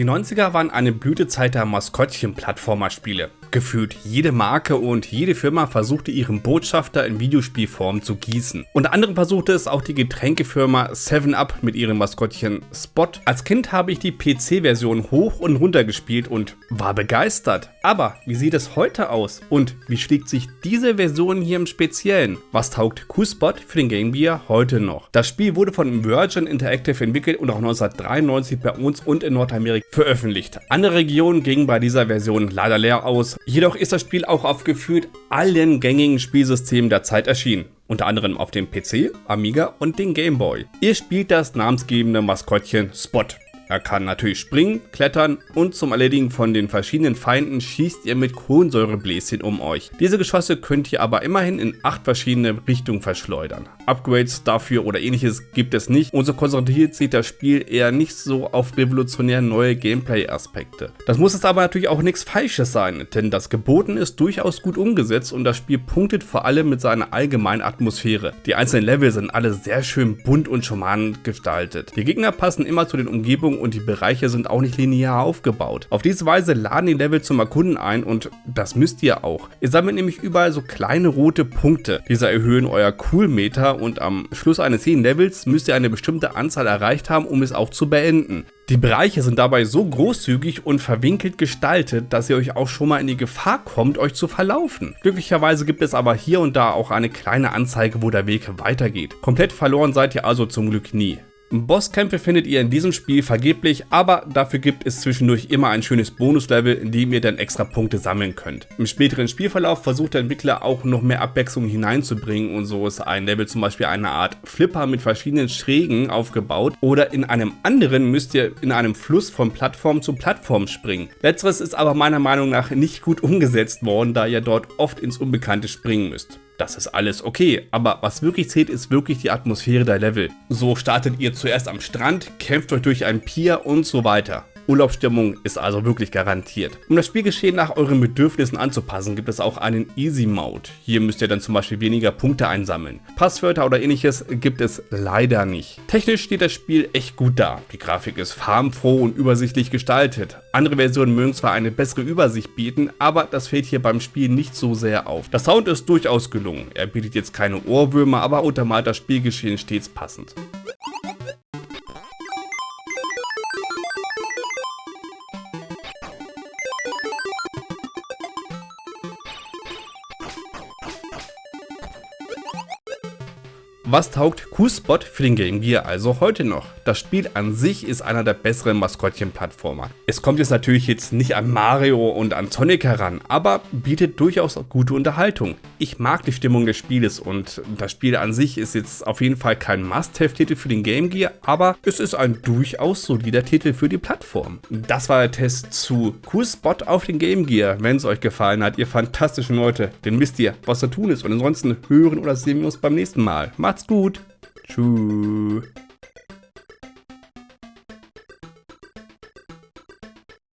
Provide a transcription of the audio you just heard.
Die 90er waren eine Blütezeit der Maskottchen-Plattformer-Spiele. Gefühlt jede Marke und jede Firma versuchte ihren Botschafter in Videospielform zu gießen. Unter anderem versuchte es auch die Getränkefirma 7up mit ihrem Maskottchen Spot. Als Kind habe ich die PC-Version hoch und runter gespielt und war begeistert. Aber wie sieht es heute aus? Und wie schlägt sich diese Version hier im Speziellen? Was taugt Q-Spot für den Game Gear heute noch? Das Spiel wurde von Virgin Interactive entwickelt und auch 1993 bei uns und in Nordamerika veröffentlicht. Andere Regionen gingen bei dieser Version leider leer aus. Jedoch ist das Spiel auch auf gefühlt allen gängigen Spielsystemen der Zeit erschienen unter anderem auf dem PC, Amiga und den Game Boy. Ihr spielt das namensgebende Maskottchen Spot. Er kann natürlich springen, klettern und zum Erledigen von den verschiedenen Feinden schießt ihr mit Kohlensäurebläschen um euch. Diese Geschosse könnt ihr aber immerhin in acht verschiedene Richtungen verschleudern. Upgrades dafür oder ähnliches gibt es nicht und so konzentriert sich das Spiel eher nicht so auf revolutionär neue Gameplay-Aspekte. Das muss es aber natürlich auch nichts Falsches sein, denn das Geboten ist durchaus gut umgesetzt und das Spiel punktet vor allem mit seiner allgemeinen Atmosphäre. Die einzelnen Level sind alle sehr schön bunt und charmant gestaltet. Die Gegner passen immer zu den Umgebungen und die Bereiche sind auch nicht linear aufgebaut. Auf diese Weise laden die Level zum Erkunden ein und das müsst ihr auch. Ihr sammelt nämlich überall so kleine rote Punkte. Diese erhöhen euer Coolmeter und am Schluss eines jeden Levels müsst ihr eine bestimmte Anzahl erreicht haben, um es auch zu beenden. Die Bereiche sind dabei so großzügig und verwinkelt gestaltet, dass ihr euch auch schon mal in die Gefahr kommt, euch zu verlaufen. Glücklicherweise gibt es aber hier und da auch eine kleine Anzeige, wo der Weg weitergeht. Komplett verloren seid ihr also zum Glück nie. Bosskämpfe findet ihr in diesem Spiel vergeblich, aber dafür gibt es zwischendurch immer ein schönes Bonuslevel, in dem ihr dann extra Punkte sammeln könnt. Im späteren Spielverlauf versucht der Entwickler auch noch mehr Abwechslung hineinzubringen und so ist ein Level zum Beispiel eine Art Flipper mit verschiedenen Schrägen aufgebaut oder in einem anderen müsst ihr in einem Fluss von Plattform zu Plattform springen. Letzteres ist aber meiner Meinung nach nicht gut umgesetzt worden, da ihr dort oft ins Unbekannte springen müsst das ist alles okay, aber was wirklich zählt, ist wirklich die Atmosphäre der Level. So startet ihr zuerst am Strand, kämpft euch durch ein Pier und so weiter. Urlaubsstimmung ist also wirklich garantiert. Um das Spielgeschehen nach euren Bedürfnissen anzupassen, gibt es auch einen Easy Mode. Hier müsst ihr dann zum Beispiel weniger Punkte einsammeln. Passwörter oder ähnliches gibt es leider nicht. Technisch steht das Spiel echt gut da. Die Grafik ist farbenfroh und übersichtlich gestaltet. Andere Versionen mögen zwar eine bessere Übersicht bieten, aber das fällt hier beim Spiel nicht so sehr auf. Der Sound ist durchaus gelungen. Er bietet jetzt keine Ohrwürmer, aber untermalt das Spielgeschehen stets passend. Was taugt Q-Spot für den Game Gear also heute noch? Das Spiel an sich ist einer der besseren Maskottchen-Plattformer. Es kommt jetzt natürlich jetzt nicht an Mario und an Sonic heran, aber bietet durchaus gute Unterhaltung. Ich mag die Stimmung des Spieles und das Spiel an sich ist jetzt auf jeden Fall kein Must-Have-Titel für den Game Gear, aber es ist ein durchaus solider Titel für die Plattform. Das war der Test zu Q-Spot auf den Game Gear. Wenn es euch gefallen hat, ihr fantastischen Leute, dann wisst ihr, was zu tun ist und ansonsten hören oder sehen wir uns beim nächsten Mal. Macht's Macht's gut. Tschüss.